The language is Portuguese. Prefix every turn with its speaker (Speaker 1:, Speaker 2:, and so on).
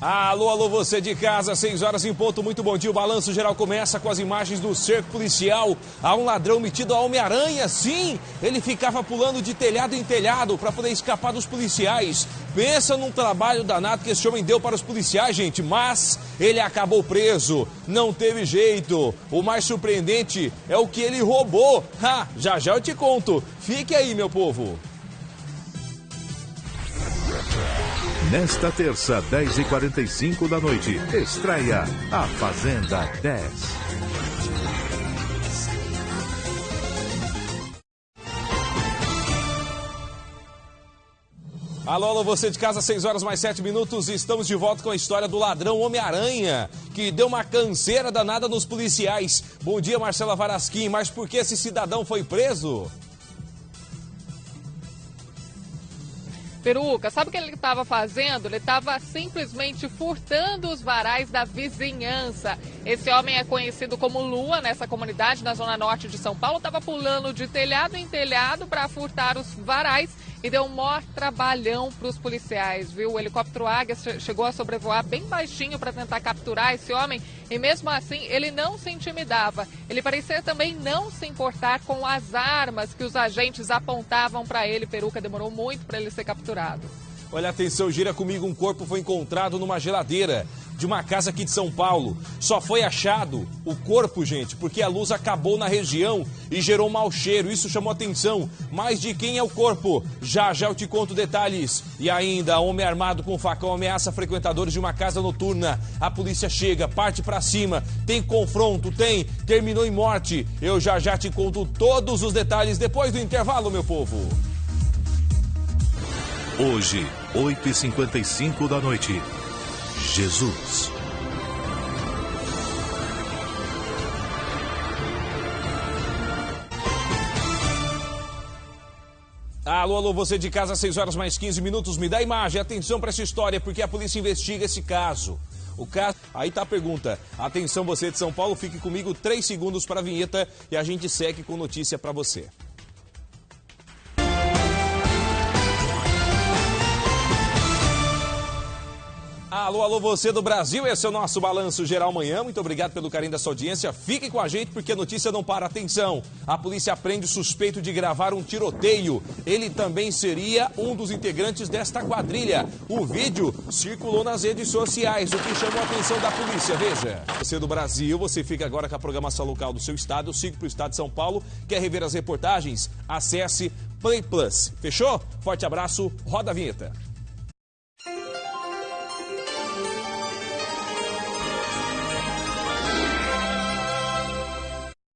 Speaker 1: Alô, alô, você de casa, 6 horas em ponto, muito bom dia. O balanço geral começa com as imagens do cerco policial. Há um ladrão metido a Homem-Aranha, sim! Ele ficava pulando de telhado em telhado para poder escapar dos policiais. Pensa num trabalho danado que esse homem deu para os policiais, gente, mas ele acabou preso. Não teve jeito. O mais surpreendente é o que ele roubou. Ha, já já eu te conto. Fique aí, meu povo.
Speaker 2: Nesta terça, 10h45 da noite, estreia A Fazenda 10.
Speaker 1: Alô, alô, você de casa, 6 horas mais 7 minutos. Estamos de volta com a história do ladrão Homem-Aranha, que deu uma canseira danada nos policiais. Bom dia, Marcela Varasquim. Mas por que esse cidadão foi preso?
Speaker 3: Peruca, sabe o que ele estava fazendo? Ele estava simplesmente furtando os varais da vizinhança. Esse homem é conhecido como Lua nessa comunidade na zona norte de São Paulo. Estava pulando de telhado em telhado para furtar os varais e deu um maior trabalhão para os policiais, viu? O helicóptero Águia chegou a sobrevoar bem baixinho para tentar capturar esse homem e mesmo assim ele não se intimidava. Ele parecia também não se importar com as armas que os agentes apontavam para ele. Peruca demorou muito para ele ser capturado.
Speaker 1: Olha, atenção, gira comigo, um corpo foi encontrado numa geladeira de uma casa aqui de São Paulo. Só foi achado o corpo, gente, porque a luz acabou na região e gerou um mau cheiro. Isso chamou atenção. Mas de quem é o corpo? Já já eu te conto detalhes. E ainda, homem armado com facão ameaça frequentadores de uma casa noturna. A polícia chega, parte para cima, tem confronto, tem, terminou em morte. Eu já já te conto todos os detalhes depois do intervalo, meu povo.
Speaker 2: Hoje, 8h55 da noite. Jesus.
Speaker 1: Alô, alô, você de casa, 6 horas mais 15 minutos. Me dá imagem, atenção para essa história, porque a polícia investiga esse caso. O caso. Aí tá a pergunta. Atenção, você de São Paulo, fique comigo 3 segundos para a vinheta e a gente segue com notícia para você. Alô, alô, você do Brasil, esse é o nosso Balanço Geral Manhã. Muito obrigado pelo carinho da sua audiência. Fique com a gente porque a notícia não para. Atenção, a polícia prende o suspeito de gravar um tiroteio. Ele também seria um dos integrantes desta quadrilha. O vídeo circulou nas redes sociais, o que chamou a atenção da polícia. Veja. Você do Brasil, você fica agora com a programação local do seu estado. Eu sigo para o estado de São Paulo. Quer rever as reportagens? Acesse Play Plus. Fechou? Forte abraço, roda a vinheta.